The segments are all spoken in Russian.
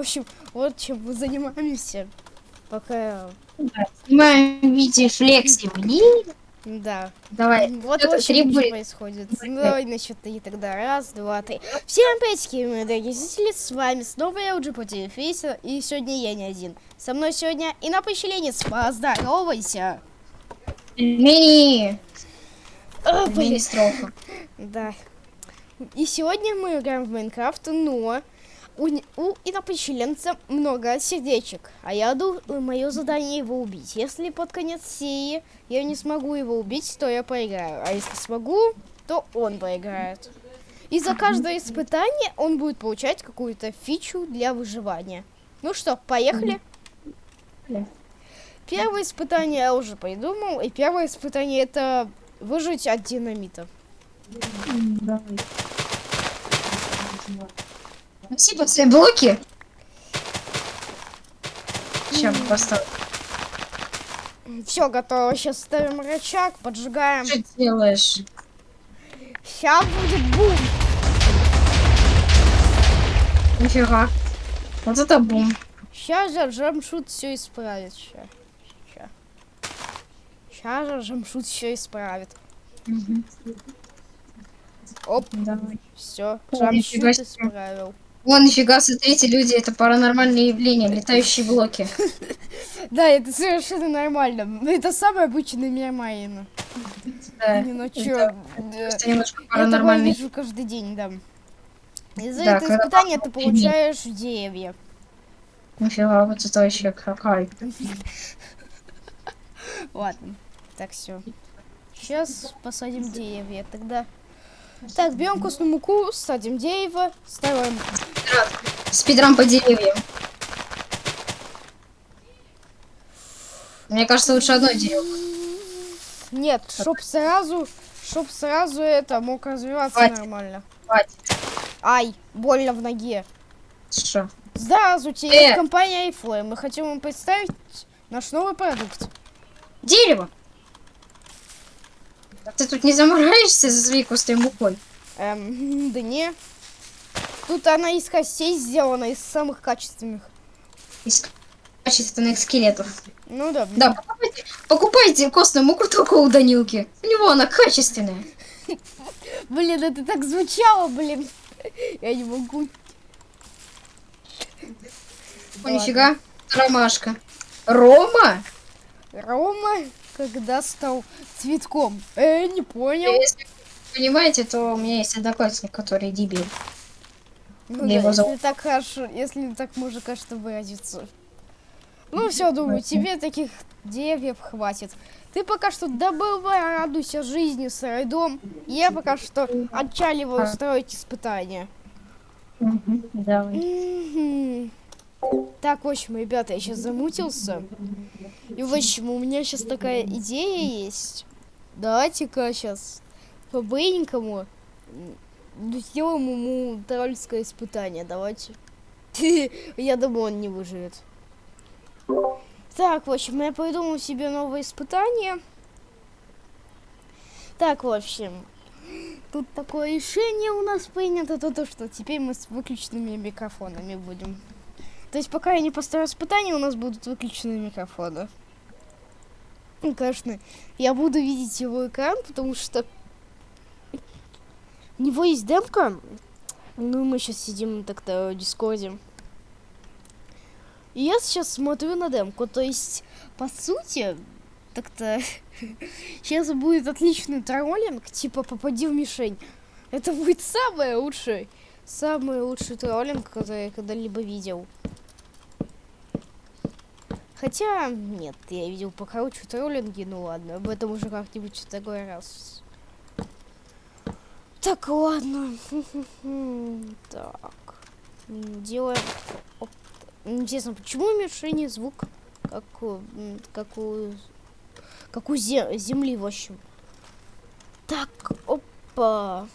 В общем, вот чем мы занимаемся. Пока... Да, Снимаем видео флекси. Блин. Да. Давай. Вот Кто-то очень требует. происходит. Ну, давай насчет три тогда. Раз, два, три. Всем приветики, мои дорогие зрители. С вами снова я, уже по Фейса. И сегодня я не один. Со мной сегодня и на поощренец. Поздоровайся. Мини. А. Мини-строфа. Да. И сегодня мы играем в Майнкрафт, но у, у инопоселенца много сердечек. А я думаю, мое задание его убить. Если под конец серии я не смогу его убить, то я проиграю. А если смогу, то он проиграет. И за каждое испытание он будет получать какую-то фичу для выживания. Ну что, поехали? Первое испытание я уже придумал. И первое испытание это выжить от динамита. Давай. Спасибо за блоки. Сейчас поставлю. Все готово. Сейчас ставим рычаг, поджигаем. Что делаешь? Сейчас будет бум. Нифига. Вот это бум. Сейчас же Джамшут все исправит. Сейчас же Джамшут все исправит. Оп, Давай. все. Джамшут исправил. Вон, нифига, смотрите, люди, это паранормальное явление, летающие блоки. Да, это совершенно нормально. Это самый обычный мир Майна. Да. Не, ну чё, немножко Я паранормальный. вижу каждый день, да. И за Да, это когда испытание ты получаешь деревья. Нифига, вот это вообще какая. Ладно, так все. Сейчас посадим деревья. Тогда. Так, берем костную муку, садим дерево, ставим. Спидрам по деревьям. Мне кажется, лучше одно дерево. Нет, чтоб сразу, чтоб сразу это мог развиваться Хватит. нормально. Хватит. Ай, больно в ноге. Что? Здравствуйте, Э! компания iFlame. Мы хотим вам представить наш новый продукт. Дерево! Ты тут не замораешься за своей костой мукой? Эм, да не. Тут она из костей сделана, из самых качественных. Из качественных скелетов. Ну да. Да, покупайте, покупайте костную муку только у Данилки. У него она качественная. Блин, это так звучало, блин. Я не могу. О, нифига. Ромашка. Рома? Рома, когда стал цветком? Э, не понял. Если вы понимаете, то у меня есть одноклассник, который дебил. Ну да, его если зовут. так хорошо, если так можно, кажется, выразиться. Ну все, думаю, тебе таких деревьев хватит. Ты пока что добывай, радуйся жизни, сырой дом. Я пока что отчаливаю строить испытания. Давай. Так, в общем, ребята, я сейчас замутился. И, в общем, у меня сейчас такая идея есть. Давайте-ка сейчас по-быстренькому м, сделаем ему тролльское испытание. Давайте. Я думаю, он не выживет. Так, в общем, я придумал себе новое испытание. Так, в общем, тут такое решение у нас принято, то, то что теперь мы с выключенными микрофонами будем. То есть пока я не поставлю испытание, у нас будут выключены микрофоны. Ну, конечно, я буду видеть его экран, потому что у него есть демка. Ну, мы сейчас сидим так-то в Дискорде. И я сейчас смотрю на демку. То есть, по сути, так-то сейчас будет отличный троллинг, типа попади в мишень. Это будет самое лучшее, самый лучший троллинг, который я когда-либо видел. Хотя, нет, я видел покороче троллинги, ну ладно, об этом уже как-нибудь в другой раз. Так, ладно. Так. Делаем... Оп. Интересно, почему у мишени звук как как у, как у зе- земли, в общем. Так, опа.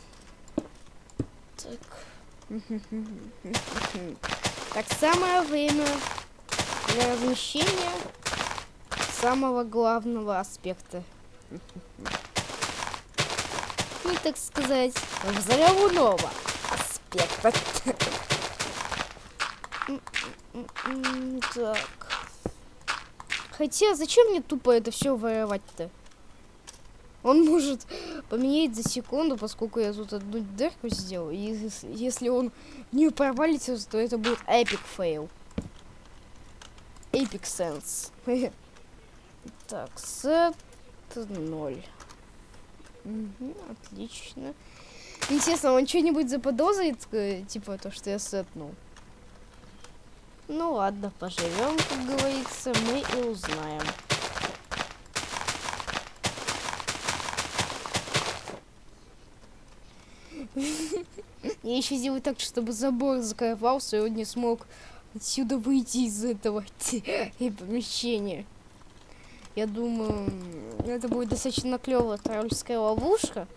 Так. Так, самое время для размещения самого главного аспекта. так сказать, взрывного аспекта. Так. Хотя, зачем мне тупо это все воровать-то? Он может поменять за секунду, поскольку я тут одну дырку сделал. И если он не провалится, то это будет epic fail. Эпик сенс. Так, сет ноль. Угу, отлично. Интересно, он что-нибудь заподозрит, э, типа то, что я сетнул. Ну ладно, поживем, как говорится, мы и узнаем. Я еще сделаю так, чтобы забор закрывался, и он не смог отсюда выйти из этого э, помещения. Я думаю, это будет достаточно клевая тролльская ловушка.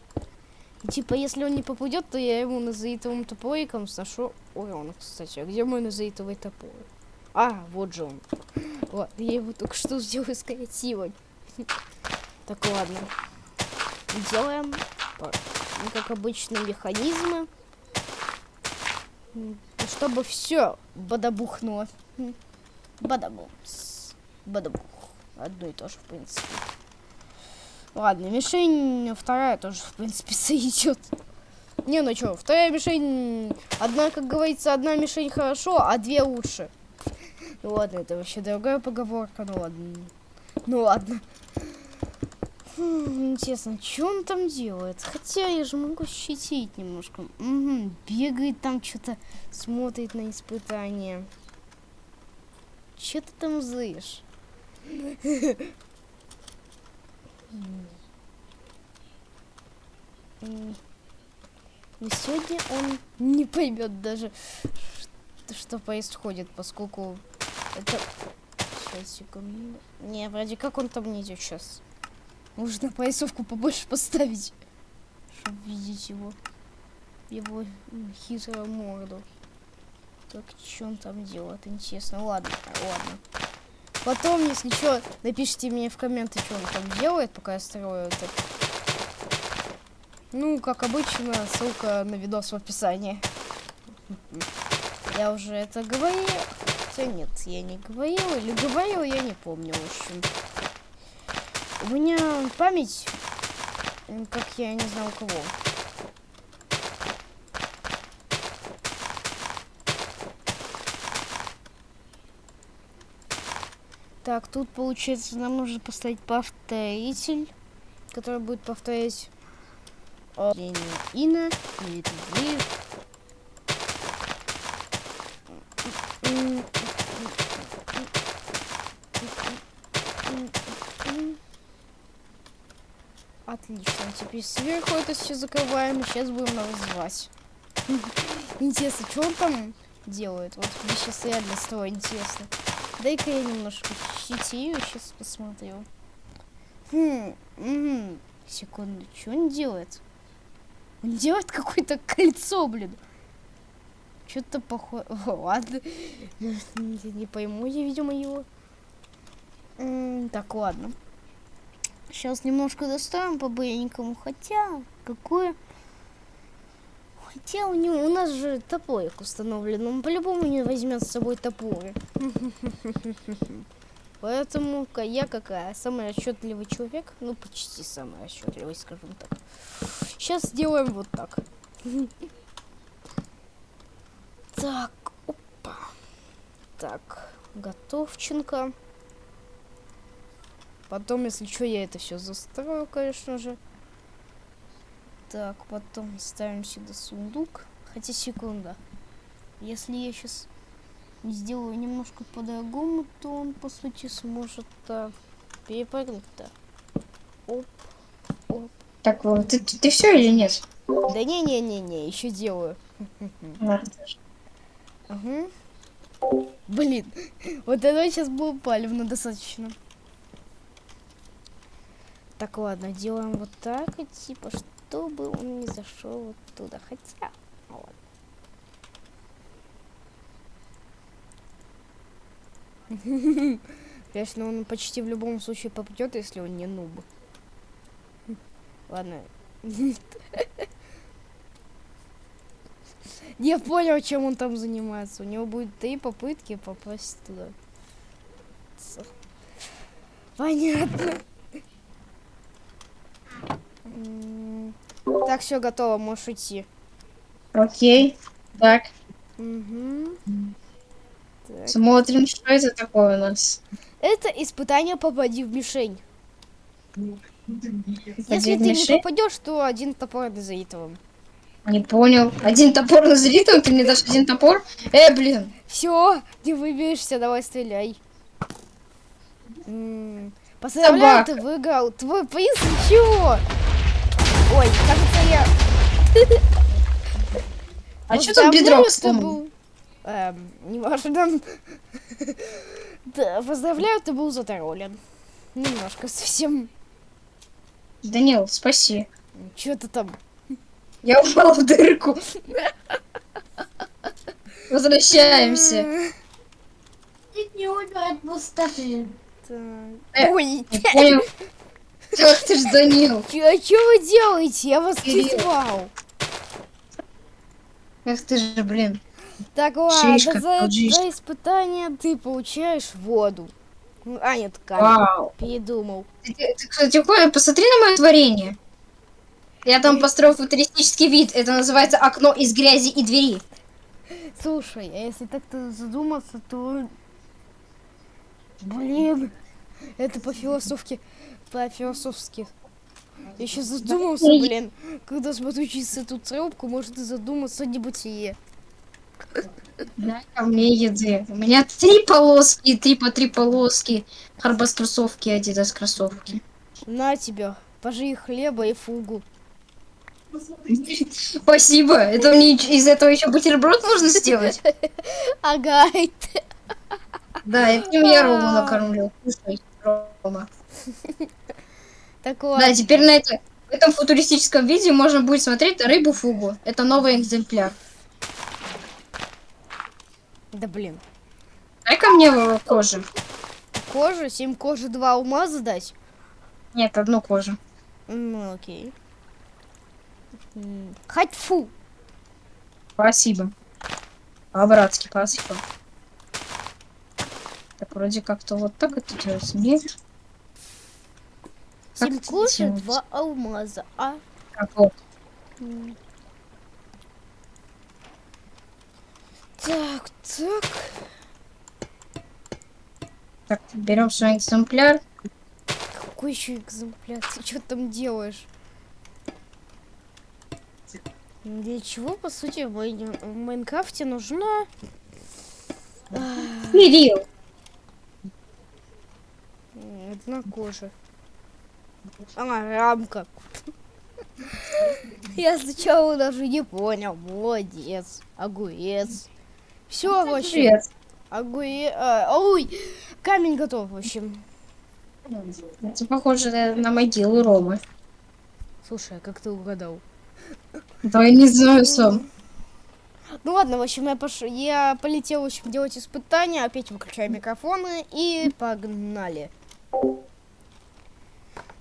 И, типа, если он не попадет, то я ему назаитовым топориком сношу урон, кстати. А где мой назаитовый топор? А, вот же он. Вот, я его только что сделаю с креативой. Так, ладно. Делаем, ну, как обычно, механизмы. М, Чтобы все бадабухнуло. Бадабумс. Бадабух. Одно и то же, в принципе. Ладно, мишень вторая тоже, в принципе, сойдет. Не, ну что, вторая мишень... Одна, как говорится, одна мишень хорошо, а две лучше. Ну ладно, это вообще другая поговорка, ну ладно. Ну ладно. Хм, интересно, что он там делает? Хотя я же могу щитить немножко. Мгм, бегает там, что-то смотрит на испытания. Че ты там злишь? Но сегодня он не поймет даже, что происходит, поскольку это... Сейчас, секунду. Не, вроде как он там не идет сейчас. Нужно поясовку побольше поставить, чтобы видеть его. Его хитрую морду. Так, что он там делает? Интересно. Ладно, ладно. Потом, если что, напишите мне в комменты, что он там делает, пока я строю это. Ну, как обычно, ссылка на видос в описании. Я уже это говорил. Хотя нет, я не говорил. Или говорил, я не помню, в общем. У меня память, как я не знаю у кого. Так, тут получается нам нужно поставить повторитель, который будет повторять э, Ина или. Отлично, теперь сверху это все закрываем, и сейчас будем развивать. Интересно, что он там делает? Вот мне сейчас реально стало интересно. Дай-ка я немножко щитию, сейчас посмотрю. Хм, мгм. секунду, что он делает? Он делает какое-то кольцо, блин. Что-то похоже... Ладно. Не, пойму я, видимо, его. Так, ладно. Сейчас немножко доставим по-быренькому. Хотя, какое... Хотя у него у нас же топорик установлен. Он по-любому не возьмет с собой топоры. Поэтому ка- я какая? Самый расчетливый человек. Ну, почти самый расчетливый, скажем так. Сейчас сделаем вот так. Так, опа. Так, готовченко. Потом, если что, я это все застрою, конечно же. Так, потом ставим сюда сундук. Хотя секунда. Если я сейчас сделаю немножко по-другому, то он, по сути, сможет так перепрыгнуть-то. Оп, оп. Так, вот, ты, ты, все или нет? Да не-не-не-не, еще делаю. Угу. Блин, вот это сейчас было палевно достаточно. Так, ладно, делаем вот так, и типа, чтобы он не зашел вот туда. Хотя, ладно. Конечно, он почти в любом случае попадет, если он не нуб. Ладно. Я понял, чем он там занимается. У него будет три попытки попасть туда. Понятно. Так, все готово, можешь идти. Окей. Так, Мгм. Так. смотрим, что это такое у нас. Это испытание попади в мишень. Если ты не попадешь, то один топор назовет вам. Не понял. Один топор на залитом, ты мне дашь один топор? Э, блин. Все, не выберешься, давай стреляй. Поздравляю, ты выиграл. Твой приз чего? Ой, кажется, я... А что тут бедро ты был... Эм, неважно. Да, поздравляю, ты был затроллен. Немножко совсем. Данил, спаси. Что ты там? Я упал в дырку. Возвращаемся. Не умирать пустоты. Так. Э, Ой. Ах ты ж, Данил. а что вы делаете? Я вас призвал. Ах ты же, блин. Так, ладно, Шишка, за, за испытание ты получаешь воду. А, нет, камень. Передумал. Ты, ты, кстати, посмотри на мое творение. Я там построил футуристический вид. Это называется окно из грязи и двери. Слушай, а если так-то задуматься, то... Блин, это по-философски... По-философски. Я сейчас задумался, блин. Когда смотрю через эту трубку, может и задуматься о небытие. Да, ко мне еды. У меня три полоски, три по три полоски. Харбас кроссовки, адидас кроссовки. На тебя, пожри хлеба и фугу. Спасибо. Это мне из этого еще бутерброд можно сделать? Ага, Да, этим я Рому накормлю. Кушай, Рома. так Да, ладно. теперь на это, в этом футуристическом видео можно будет смотреть рыбу фугу. Это новый экземпляр. Да блин. Дай-ка мне э, кожи. Кожа, 7 кожи, 2 алмаза дать? Нет, одну кожу. Ну, окей. Хоть фу. Спасибо. По-братски, спасибо. Так, вроде как-то вот так это делается. Нет? Как 7 это кожи, делается? 2 алмаза. А? Как вот. Так, так. Так, берем свой экземпляр. Какой еще экземпляр? Ты что там делаешь? Для чего, по сути, в Май- в Майнкрафте нужна... а, Кирилл. м, Одна кожа. А, рамка. Я сначала даже не понял. Молодец. Огурец. Все, в общем. Привет. Огуре... а, ой, камень готов, в общем. Это похоже на, на могилу Ромы. Слушай, а как ты угадал? Да я не знаю сам. Ну ладно, в общем, я, пош... я полетел, в общем, делать испытания. Опять выключаю микрофоны и погнали.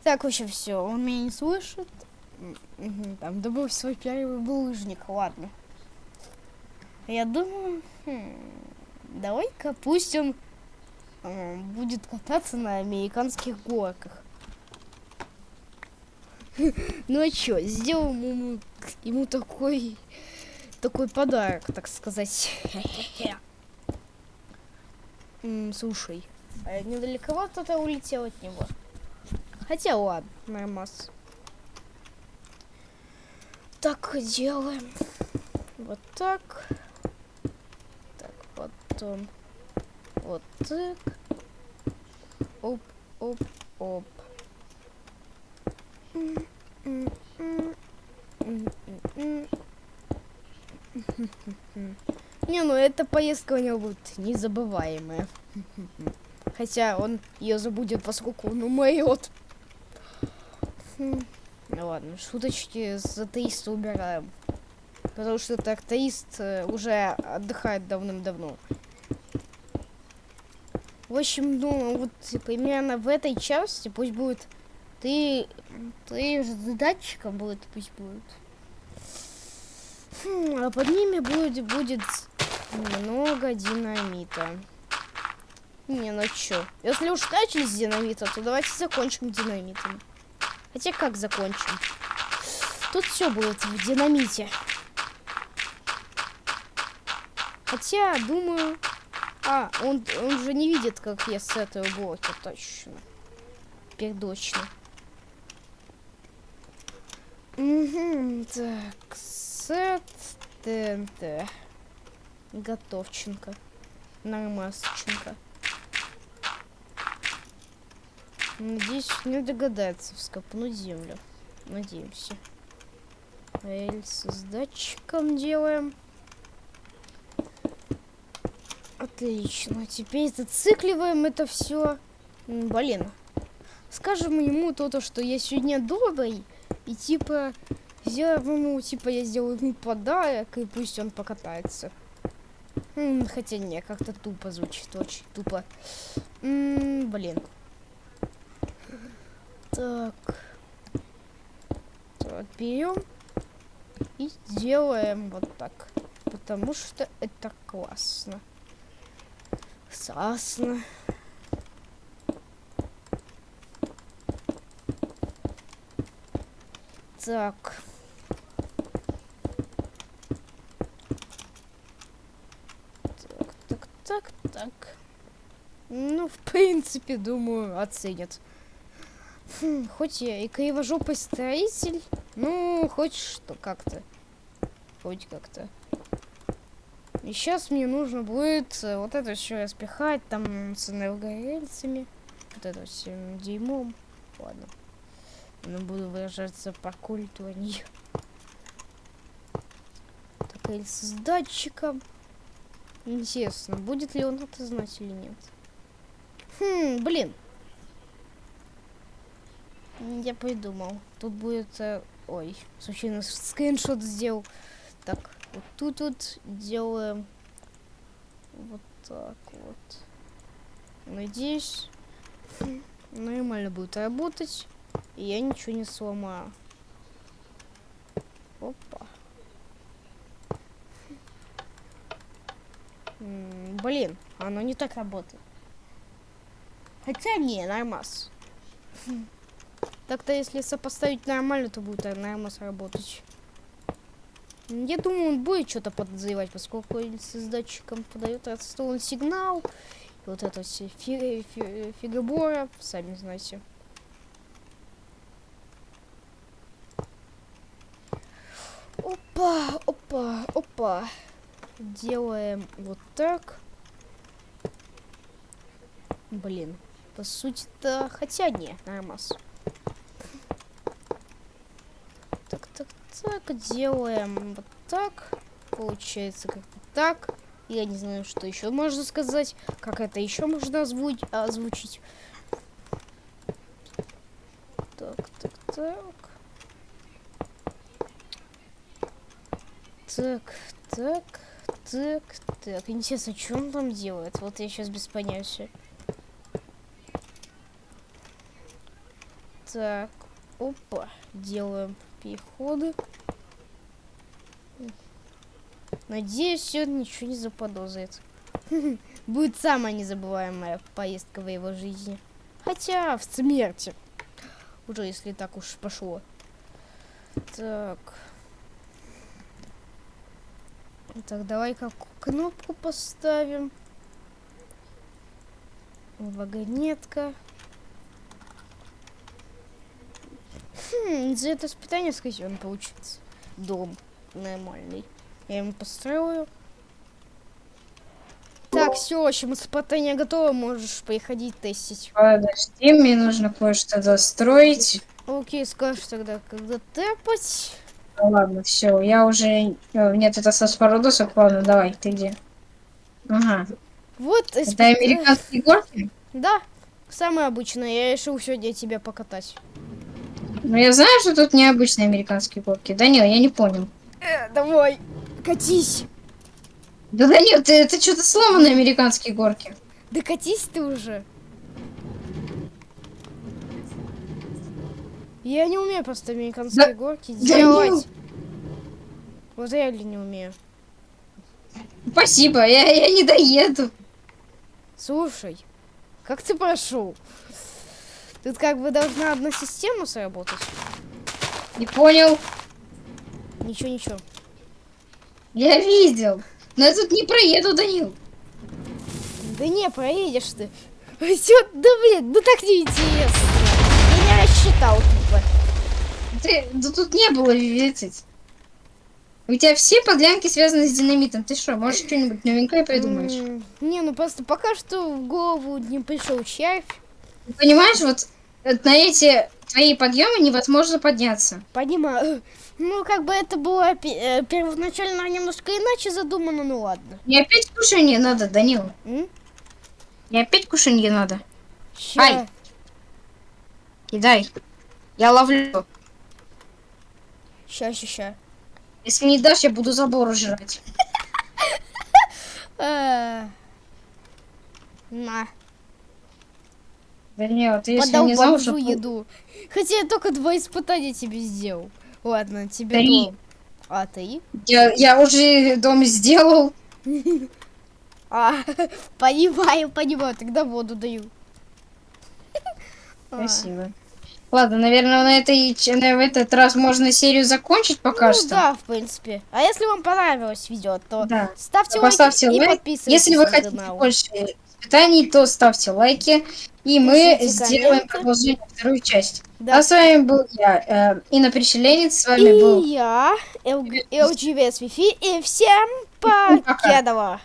Так, в общем, все. Он меня не слышит. Там добыл свой первый булыжник, ладно. Я думаю, хм, давай-ка пусть он м, будет кататься на американских горках. Ну а чё, сделаем ему, ему такой такой подарок, так сказать. Слушай, а недалековато ты улетел от него. Хотя ладно, нормас. Так делаем. Вот так. Так, потом. Вот так. Оп, оп, оп. Не, ну эта поездка у него будет незабываемая. Хотя он ее забудет, поскольку он умрет. Ну ладно, шуточки с атеиста убираем. Потому что этот атеист э, уже отдыхает давным-давно. В общем, ну вот примерно в этой части пусть будет ты, ты же датчиком будет, пусть будет. Хм, а под ними будет, будет много динамита. Не, ну чё. Если уж начали с динамита, то давайте закончим динамитом. Хотя как закончим? Тут все будет в динамите. Хотя, думаю... А, он, он же не видит, как я с этого блока, точно. Теперь точно. Угу, так, сет ТНТ. Готовченко. Нормасоченко. Надеюсь, не догадается вскопнуть землю. Надеемся. Рельсы с датчиком делаем. Отлично. Теперь зацикливаем это все. Блин. Скажем ему то-то, что я сегодня добрый. И типа сделаем ему, типа я сделаю ему подарок, и пусть он покатается. Хотя не, как-то тупо звучит, очень тупо. М, блин. Так. Так, берем и делаем вот так. Потому что это классно. Классно. Так. Так, так, так, так. Ну, в принципе, думаю, оценят. Хм, хоть я и кривожопый строитель, ну, хоть что как-то. Хоть как-то. И сейчас мне нужно будет э, вот это все распихать там с энергорельсами. Вот это всем дерьмом. Ладно. Но буду выражаться по культу, а не... Так, рельсы с датчиком. Интересно, будет ли он это знать или нет. Хм, блин. М, Я придумал. Тут будет... э, ой, случайно скриншот сделал. Так, вот тут вот делаем вот так вот. Надеюсь, м, нормально будет работать. И я ничего не сломаю. Опа. М, Блин, оно не так работает. Хотя не, нормас. Так-то если сопоставить нормально, то будет нормас работать. М, Я думаю, он будет что-то подозревать, поскольку с датчиком подает отстойный сигнал. И вот это все фи- фи- фигобора, сами знаете. Опа, опа, опа. Делаем вот так. Блин, по сути-то, хотя не, нормас. Так, делаем вот так. Получается как-то так. Я не знаю, что еще можно сказать. Как это еще можно озвучить. озвучить. Так, так, так. Так, так, так, так. Интересно, что он там делает? Вот я сейчас без понятия. Так, опа, делаем переходы. Надеюсь, он ничего не заподозрит. Будет самая незабываемая поездка в его жизни. Хотя в смерти. Уже если так уж пошло. Так. Так, давай-ка кнопку поставим. Вагонетка. За это испытание, скорее он получится. Дом нормальный. Я ему построю. Так, все, в общем, испытание готово, можешь приходить тестить. Подожди, мне нужно кое-что достроить. Окей, скажешь тогда, когда тэпать. Ну ладно, все, я уже... э, Нет, это со спородосов, ладно, давай, ты где? Ага. Вот, Это испыта- американские горки? Да, самое обычное. Я решил сегодня тебя покатать. Ну, я знаю, что тут необычные американские горки. Данил, я не понял. Э, давай, катись. Да, Данил, ты, это что-то сломанные американские горки. Да катись ты уже. Я не умею просто американские Да- горки Данил! делать. Вот реально не умею. Спасибо, я, я не доеду. Слушай, как ты прошел? Тут как бы должна одна система сработать. Не понял. Ничего, ничего. Я видел. Но я тут не проеду, Данил. Да не, проедешь ты. Всё, да блин, ну так неинтересно. Я не рассчитал тупо. Ты, да тут не было ветить. У тебя все подлянки связаны с динамитом. Ты что, можешь что-нибудь новенькое придумаешь? Не, ну просто пока что в голову не пришел червь. Понимаешь, вот на эти твои подъемы невозможно подняться. Понимаю. Ну, как бы это было э, первоначально немножко иначе задумано, ну ладно. Не опять кушанье надо, Данил. М? Не опять кушанье надо. Ща. Ай. Кидай. Я ловлю. Ща, ща, ща. Если не дашь, я буду забор жрать. Э, На, Да нет, ты если не знал, что... подолбажу еду. Хотя я только два испытания тебе сделал. Ладно, тебе Три. дом. А ты? Я, я уже дом сделал. А, понимаю, понимаю, тогда воду даю. А, Спасибо. Ладно, наверное, на, этой, на в этот раз можно серию закончить пока ну что. да, в принципе. А если вам понравилось видео, то Да. ставьте Поставьте лайки и лайк. подписывайтесь Если вы хотите канал. больше испытаний, то ставьте лайки. И мы Пишите сделаем комменты. продолжение вторую часть. Да. А с вами был я, э, Инна Переселенец. С вами был И я, LGVS Wi-Fi, и всем Пока. покедова.